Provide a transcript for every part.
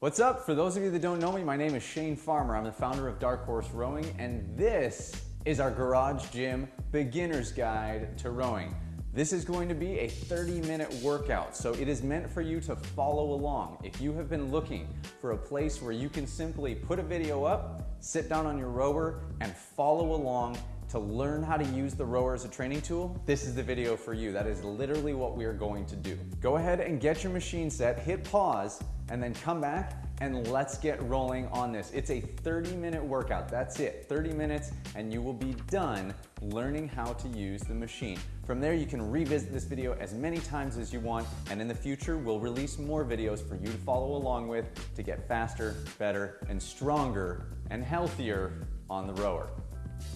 What's up? For those of you that don't know me, my name is Shane Farmer. I'm the founder of Dark Horse Rowing, and this is our Garage Gym Beginner's Guide to Rowing. This is going to be a 30 minute workout, so it is meant for you to follow along. If you have been looking for a place where you can simply put a video up, sit down on your rower, and follow along to learn how to use the rower as a training tool, this is the video for you. That is literally what we are going to do. Go ahead and get your machine set, hit pause, and then come back and let's get rolling on this. It's a 30 minute workout. That's it, 30 minutes, and you will be done learning how to use the machine. From there, you can revisit this video as many times as you want, and in the future, we'll release more videos for you to follow along with to get faster, better, and stronger and healthier on the rower.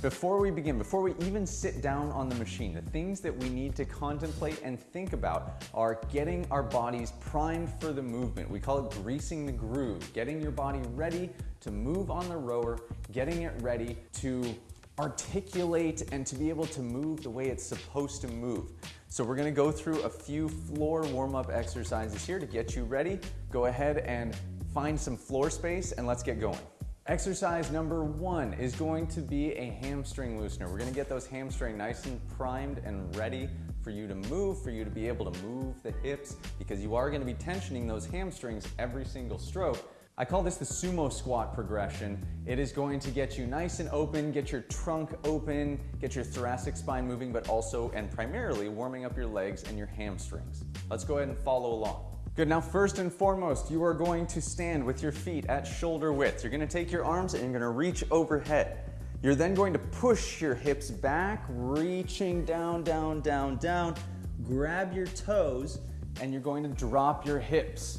Before we begin, before we even sit down on the machine, the things that we need to contemplate and think about are getting our bodies primed for the movement. We call it greasing the groove, getting your body ready to move on the rower, getting it ready to articulate and to be able to move the way it's supposed to move. So we're gonna go through a few floor warm-up exercises here to get you ready. Go ahead and find some floor space and let's get going. Exercise number one is going to be a hamstring loosener. We're gonna get those hamstring nice and primed and ready for you to move, for you to be able to move the hips, because you are gonna be tensioning those hamstrings every single stroke. I call this the sumo squat progression. It is going to get you nice and open, get your trunk open, get your thoracic spine moving, but also and primarily warming up your legs and your hamstrings. Let's go ahead and follow along. Good, now first and foremost, you are going to stand with your feet at shoulder width. You're gonna take your arms and you're gonna reach overhead. You're then going to push your hips back, reaching down, down, down, down. Grab your toes and you're going to drop your hips.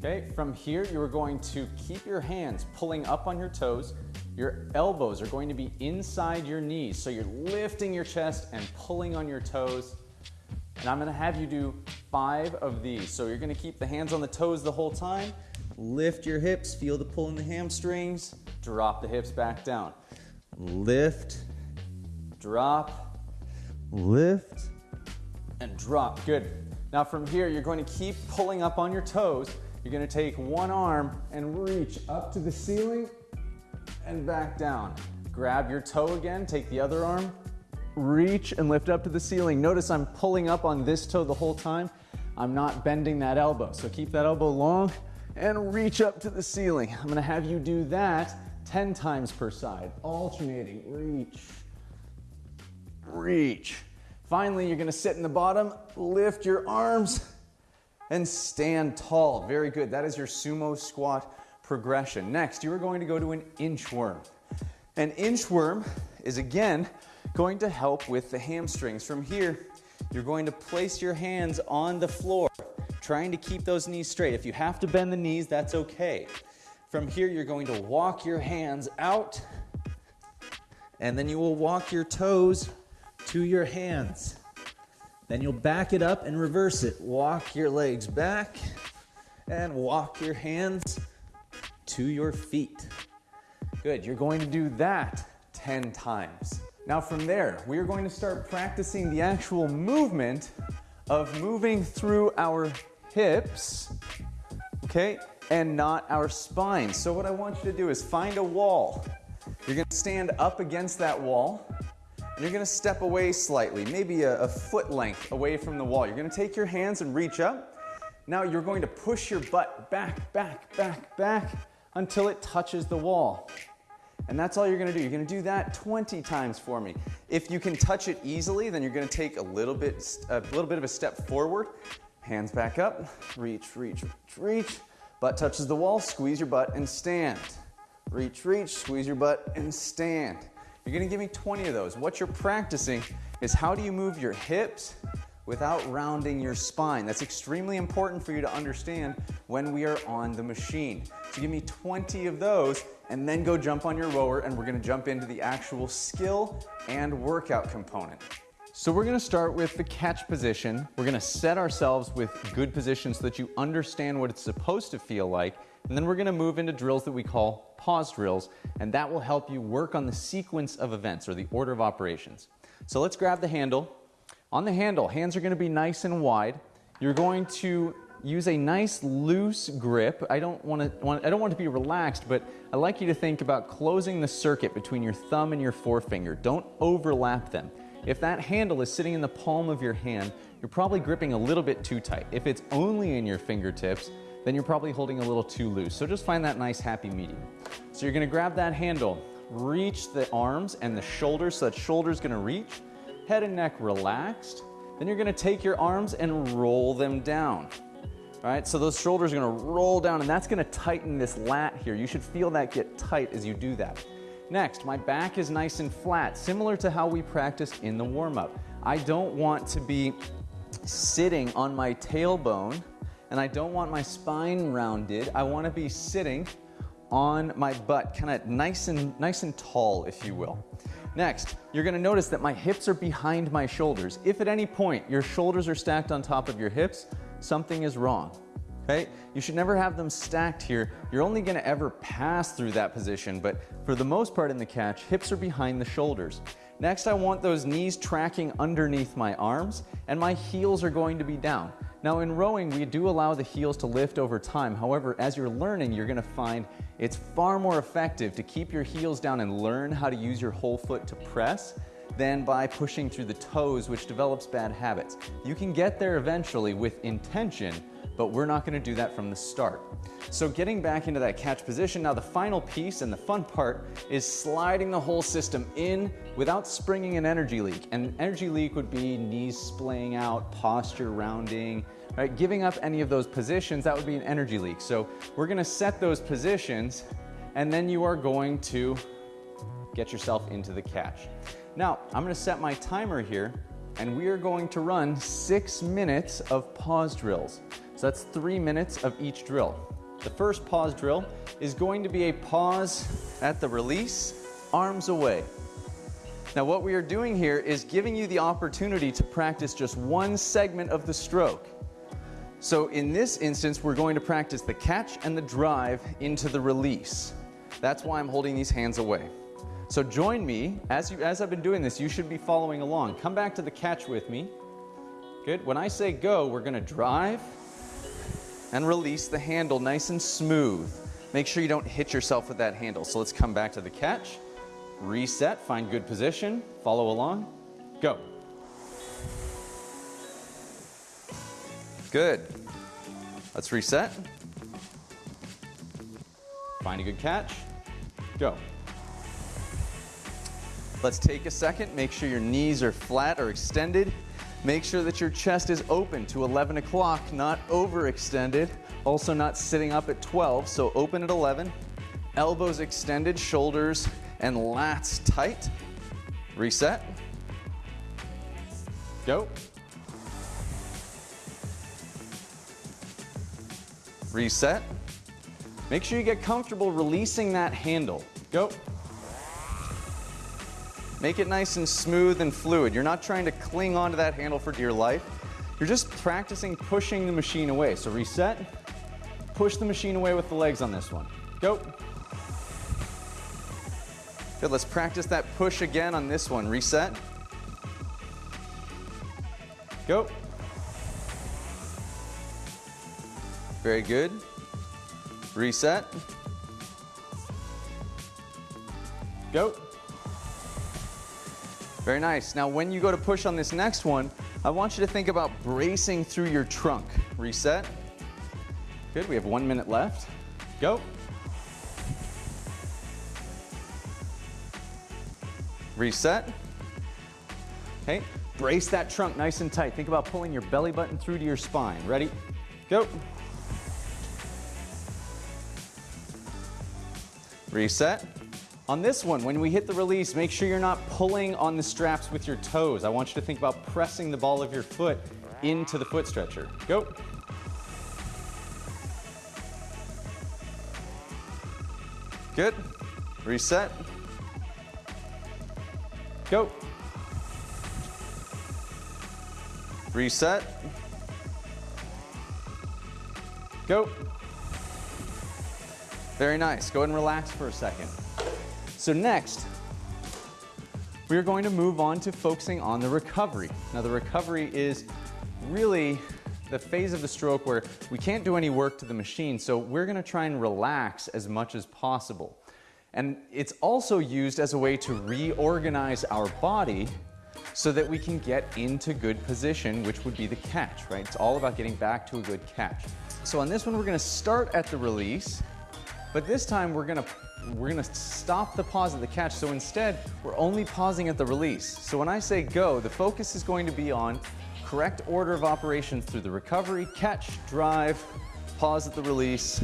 Okay, from here you are going to keep your hands pulling up on your toes. Your elbows are going to be inside your knees. So you're lifting your chest and pulling on your toes. And I'm gonna have you do five of these. So you're gonna keep the hands on the toes the whole time, lift your hips, feel the pull in the hamstrings, drop the hips back down. Lift, drop, lift, and drop. Good. Now from here, you're going to keep pulling up on your toes. You're gonna take one arm and reach up to the ceiling and back down. Grab your toe again, take the other arm, reach and lift up to the ceiling. Notice I'm pulling up on this toe the whole time. I'm not bending that elbow. So keep that elbow long and reach up to the ceiling. I'm gonna have you do that 10 times per side, alternating, reach, reach. Finally, you're gonna sit in the bottom, lift your arms, and stand tall. Very good, that is your sumo squat progression. Next, you are going to go to an inchworm. An inchworm is again, going to help with the hamstrings. From here, you're going to place your hands on the floor, trying to keep those knees straight. If you have to bend the knees, that's okay. From here, you're going to walk your hands out, and then you will walk your toes to your hands. Then you'll back it up and reverse it. Walk your legs back and walk your hands to your feet. Good, you're going to do that 10 times. Now from there, we are going to start practicing the actual movement of moving through our hips, okay, and not our spine. So what I want you to do is find a wall. You're gonna stand up against that wall, and you're gonna step away slightly, maybe a, a foot length away from the wall. You're gonna take your hands and reach up. Now you're going to push your butt back, back, back, back until it touches the wall. And that's all you're gonna do. You're gonna do that 20 times for me. If you can touch it easily, then you're gonna take a little bit, a little bit of a step forward. Hands back up, reach, reach, reach, reach. Butt touches the wall, squeeze your butt and stand. Reach, reach, squeeze your butt and stand. You're gonna give me 20 of those. What you're practicing is how do you move your hips without rounding your spine. That's extremely important for you to understand when we are on the machine. So give me 20 of those and then go jump on your rower and we're gonna jump into the actual skill and workout component. So we're gonna start with the catch position. We're gonna set ourselves with good position so that you understand what it's supposed to feel like. And then we're gonna move into drills that we call pause drills. And that will help you work on the sequence of events or the order of operations. So let's grab the handle. On the handle, hands are gonna be nice and wide. You're going to use a nice loose grip. I don't want to want, I don't want to be relaxed, but I like you to think about closing the circuit between your thumb and your forefinger. Don't overlap them. If that handle is sitting in the palm of your hand, you're probably gripping a little bit too tight. If it's only in your fingertips, then you're probably holding a little too loose. So just find that nice happy medium. So you're gonna grab that handle, reach the arms and the shoulders so that shoulder's gonna reach, head and neck relaxed. Then you're gonna take your arms and roll them down. All right, so those shoulders are gonna roll down and that's gonna tighten this lat here. You should feel that get tight as you do that. Next, my back is nice and flat, similar to how we practiced in the warm-up. I don't want to be sitting on my tailbone and I don't want my spine rounded. I wanna be sitting on my butt, kind of nice and, nice and tall, if you will. Next, you're gonna notice that my hips are behind my shoulders. If at any point your shoulders are stacked on top of your hips, something is wrong. Okay? You should never have them stacked here. You're only gonna ever pass through that position, but for the most part in the catch, hips are behind the shoulders. Next, I want those knees tracking underneath my arms and my heels are going to be down. Now in rowing, we do allow the heels to lift over time. However, as you're learning, you're gonna find it's far more effective to keep your heels down and learn how to use your whole foot to press than by pushing through the toes, which develops bad habits. You can get there eventually with intention, but we're not gonna do that from the start. So getting back into that catch position, now the final piece and the fun part is sliding the whole system in without springing an energy leak. And energy leak would be knees splaying out, posture rounding, right? Giving up any of those positions, that would be an energy leak. So we're gonna set those positions and then you are going to get yourself into the catch. Now, I'm gonna set my timer here and we are going to run six minutes of pause drills. So that's three minutes of each drill. The first pause drill is going to be a pause at the release, arms away. Now what we are doing here is giving you the opportunity to practice just one segment of the stroke. So in this instance, we're going to practice the catch and the drive into the release. That's why I'm holding these hands away. So join me, as, you, as I've been doing this, you should be following along. Come back to the catch with me. Good, when I say go, we're gonna drive, and release the handle nice and smooth. Make sure you don't hit yourself with that handle. So let's come back to the catch, reset, find good position, follow along, go. Good. Let's reset. Find a good catch, go. Let's take a second, make sure your knees are flat or extended. Make sure that your chest is open to 11 o'clock, not overextended. Also not sitting up at 12, so open at 11. Elbows extended, shoulders and lats tight. Reset. Go. Reset. Make sure you get comfortable releasing that handle. Go. Make it nice and smooth and fluid. You're not trying to cling onto that handle for dear life. You're just practicing pushing the machine away. So reset, push the machine away with the legs on this one. Go. Good, let's practice that push again on this one. Reset. Go. Very good. Reset. Go. Very nice. Now when you go to push on this next one, I want you to think about bracing through your trunk. Reset. Good, we have one minute left. Go. Reset. Okay, brace that trunk nice and tight. Think about pulling your belly button through to your spine. Ready? Go. Reset. On this one, when we hit the release, make sure you're not pulling on the straps with your toes. I want you to think about pressing the ball of your foot into the foot stretcher. Go. Good. Reset. Go. Reset. Go. Very nice. Go ahead and relax for a second. So next, we're going to move on to focusing on the recovery. Now the recovery is really the phase of the stroke where we can't do any work to the machine, so we're gonna try and relax as much as possible. And it's also used as a way to reorganize our body so that we can get into good position, which would be the catch, right? It's all about getting back to a good catch. So on this one, we're gonna start at the release, but this time we're gonna we're gonna stop the pause at the catch. So instead, we're only pausing at the release. So when I say go, the focus is going to be on correct order of operations through the recovery, catch, drive, pause at the release,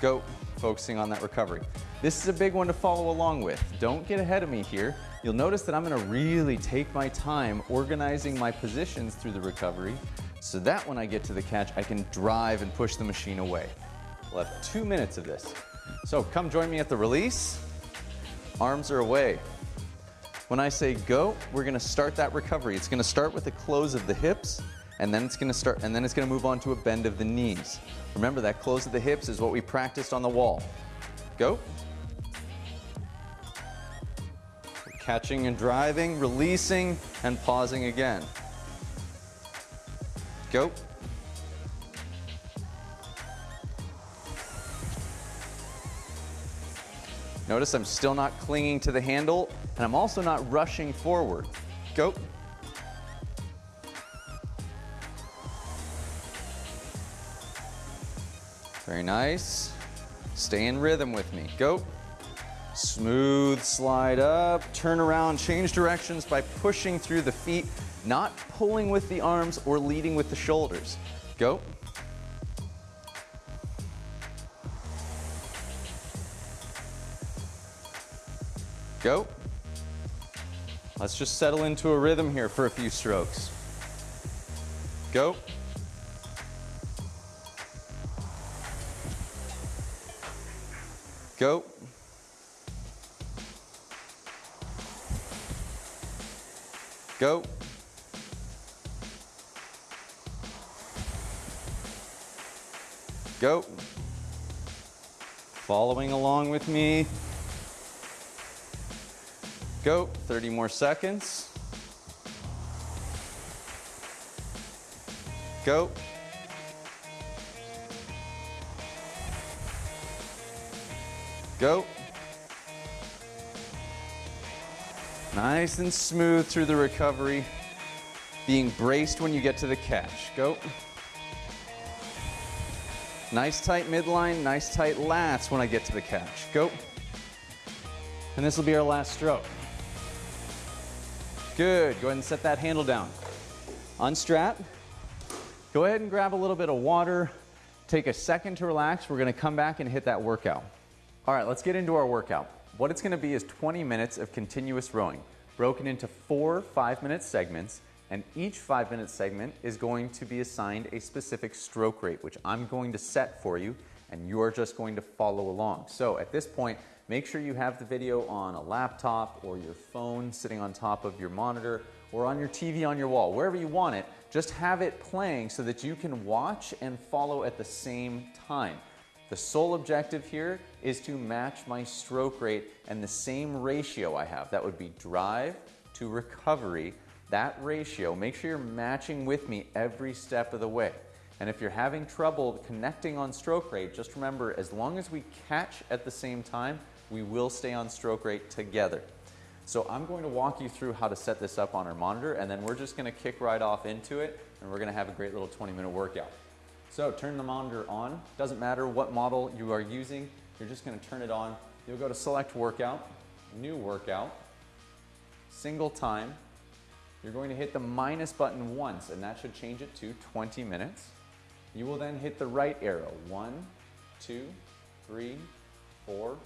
go, focusing on that recovery. This is a big one to follow along with. Don't get ahead of me here. You'll notice that I'm gonna really take my time organizing my positions through the recovery so that when I get to the catch, I can drive and push the machine away. We'll have two minutes of this. So come join me at the release. Arms are away. When I say go, we're gonna start that recovery. It's gonna start with the close of the hips, and then it's gonna start, and then it's gonna move on to a bend of the knees. Remember that close of the hips is what we practiced on the wall. Go. Catching and driving, releasing, and pausing again. Go. Notice I'm still not clinging to the handle, and I'm also not rushing forward. Go. Very nice. Stay in rhythm with me. Go. Smooth slide up, turn around, change directions by pushing through the feet, not pulling with the arms or leading with the shoulders. Go. Go. Let's just settle into a rhythm here for a few strokes. Go. Go. Go. Go. Following along with me. Go. 30 more seconds. Go. Go. Nice and smooth through the recovery. Being braced when you get to the catch. Go. Nice tight midline, nice tight lats when I get to the catch. Go. And this will be our last stroke. Good, go ahead and set that handle down. Unstrap. Go ahead and grab a little bit of water. Take a second to relax. We're gonna come back and hit that workout. All right, let's get into our workout. What it's gonna be is 20 minutes of continuous rowing, broken into four five-minute segments, and each five-minute segment is going to be assigned a specific stroke rate, which I'm going to set for you, and you're just going to follow along. So at this point, make sure you have the video on a laptop or your phone sitting on top of your monitor or on your TV on your wall, wherever you want it, just have it playing so that you can watch and follow at the same time. The sole objective here is to match my stroke rate and the same ratio I have. That would be drive to recovery. That ratio, make sure you're matching with me every step of the way. And if you're having trouble connecting on stroke rate, just remember, as long as we catch at the same time, we will stay on stroke rate together. So I'm going to walk you through how to set this up on our monitor, and then we're just gonna kick right off into it, and we're gonna have a great little 20 minute workout. So turn the monitor on. Doesn't matter what model you are using. You're just gonna turn it on. You'll go to select workout, new workout, single time. You're going to hit the minus button once and that should change it to 20 minutes. You will then hit the right arrow. One, two, three, four,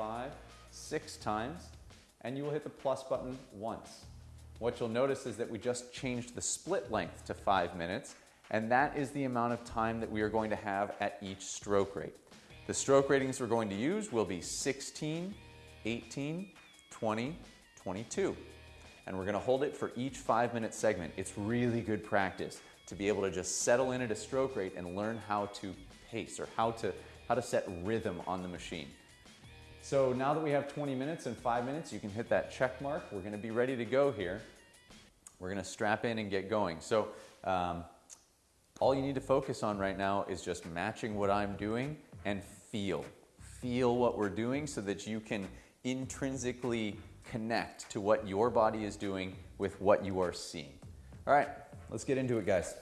five, six times. And you will hit the plus button once. What you'll notice is that we just changed the split length to five minutes and that is the amount of time that we are going to have at each stroke rate. The stroke ratings we're going to use will be 16, 18, 20, 22. And we're gonna hold it for each five minute segment. It's really good practice to be able to just settle in at a stroke rate and learn how to pace or how to, how to set rhythm on the machine. So now that we have 20 minutes and five minutes, you can hit that check mark. We're gonna be ready to go here. We're gonna strap in and get going. So um, All you need to focus on right now is just matching what I'm doing and feel. Feel what we're doing so that you can intrinsically connect to what your body is doing with what you are seeing. All right, let's get into it, guys.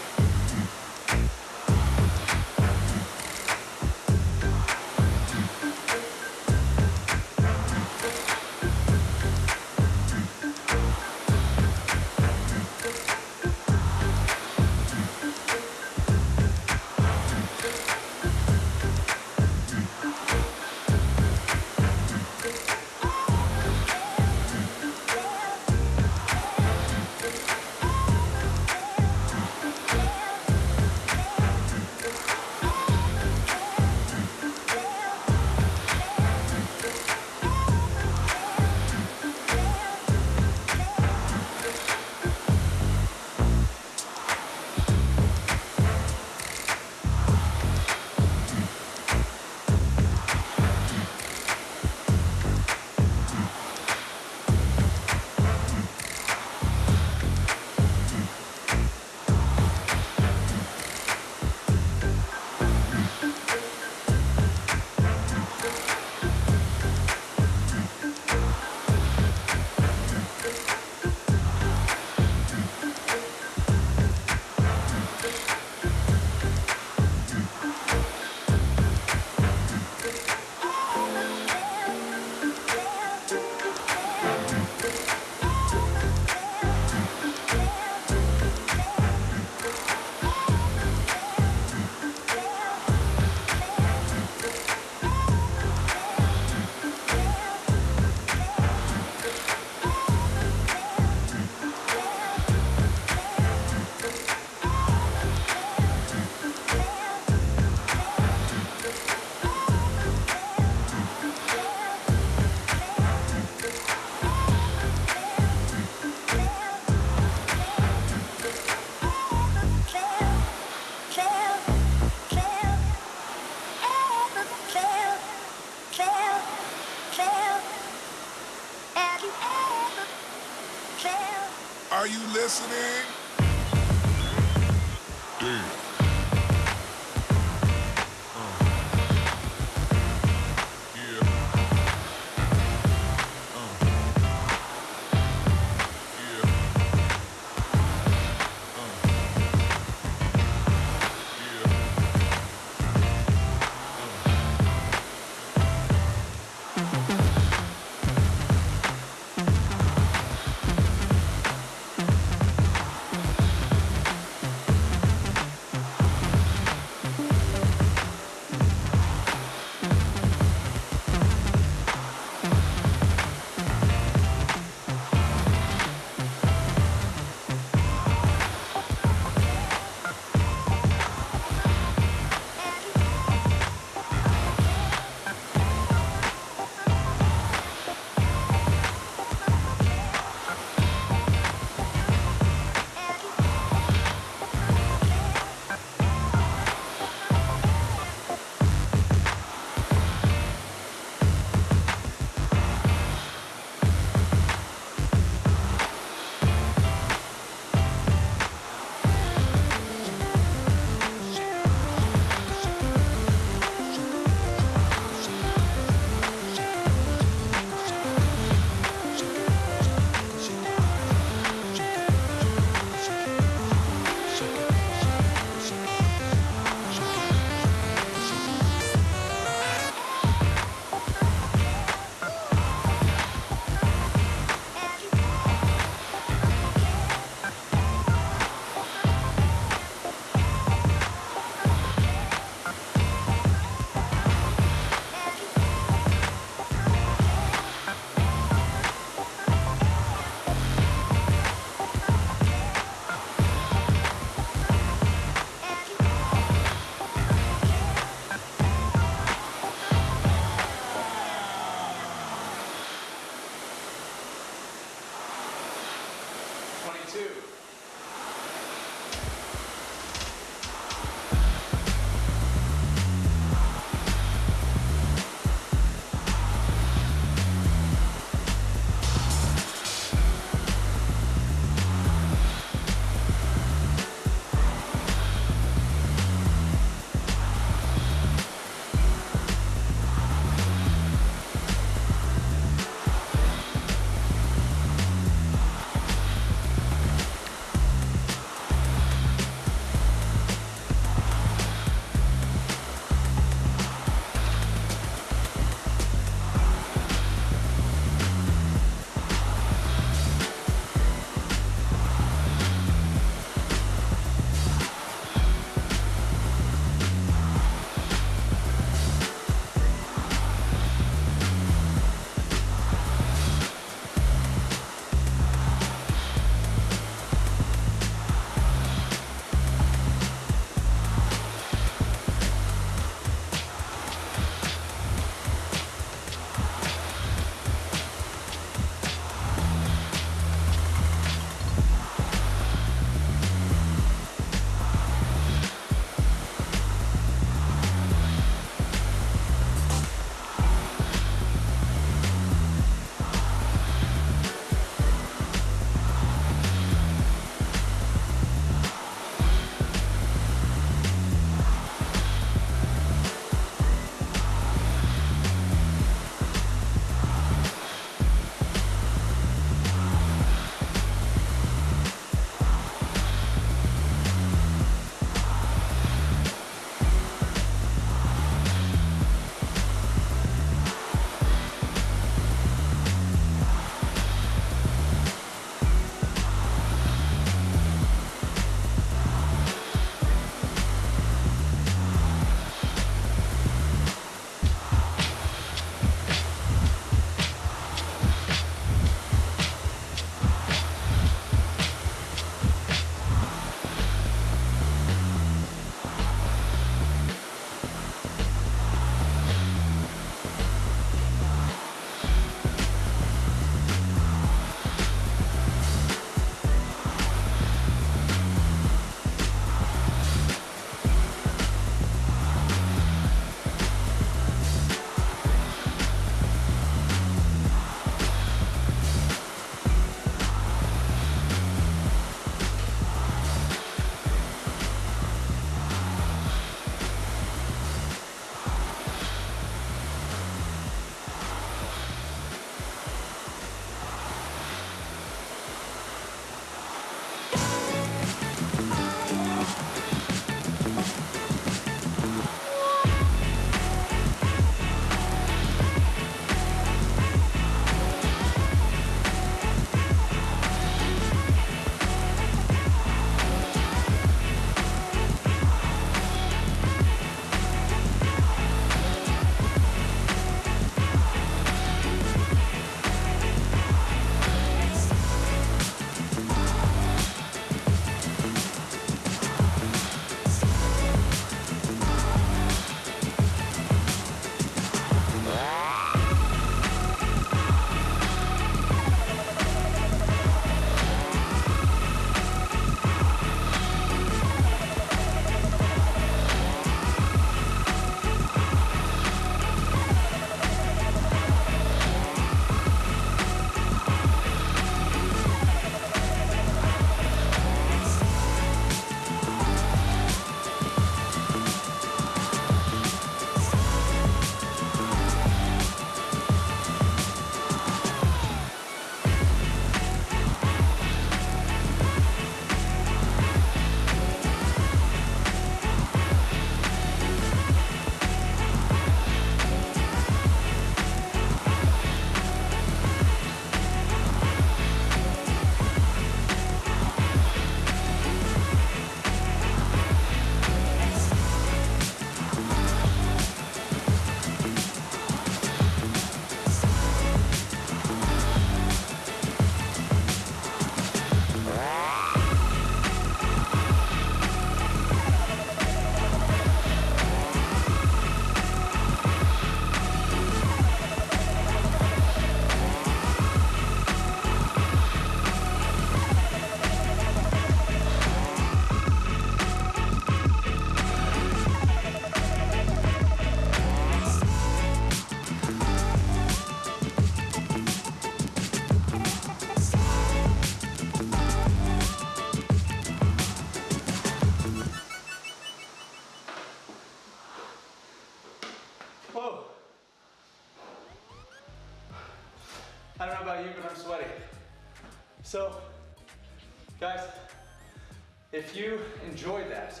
If you enjoyed that,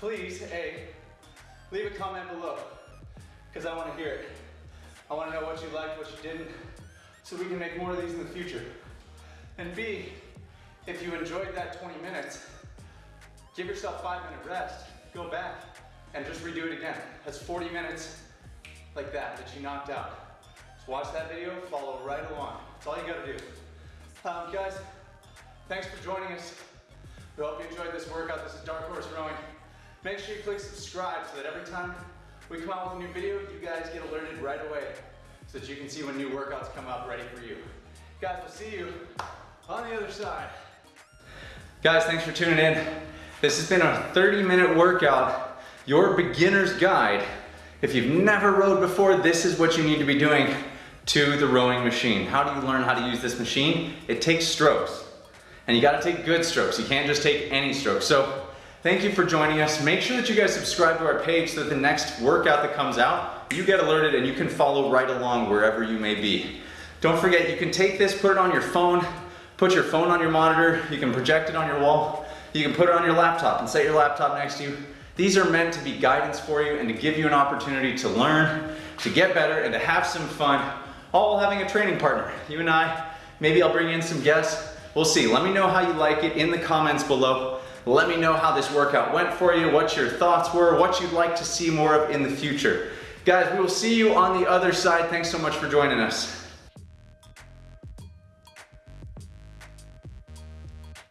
please, A, leave a comment below, because I want to hear it. I want to know what you liked, what you didn't, so we can make more of these in the future. And B, if you enjoyed that 20 minutes, give yourself five minute rest, go back, and just redo it again. That's 40 minutes like that that you knocked out. Just watch that video, follow right along. That's all you gotta do. Um, guys, thanks for joining us. We hope you enjoyed this workout. This is Dark Horse Rowing. Make sure you click subscribe so that every time we come out with a new video, you guys get alerted right away so that you can see when new workouts come up ready for you. Guys, we'll see you on the other side. Guys, thanks for tuning in. This has been a 30 minute workout, your beginner's guide. If you've never rowed before, this is what you need to be doing to the rowing machine. How do you learn how to use this machine? It takes strokes. And you gotta take good strokes. You can't just take any strokes. So thank you for joining us. Make sure that you guys subscribe to our page so that the next workout that comes out, you get alerted and you can follow right along wherever you may be. Don't forget, you can take this, put it on your phone, put your phone on your monitor, you can project it on your wall, you can put it on your laptop and set your laptop next to you. These are meant to be guidance for you and to give you an opportunity to learn, to get better, and to have some fun, all while having a training partner. You and I, maybe I'll bring in some guests. We'll see. Let me know how you like it in the comments below. Let me know how this workout went for you, what your thoughts were, what you'd like to see more of in the future. Guys, we will see you on the other side. Thanks so much for joining us.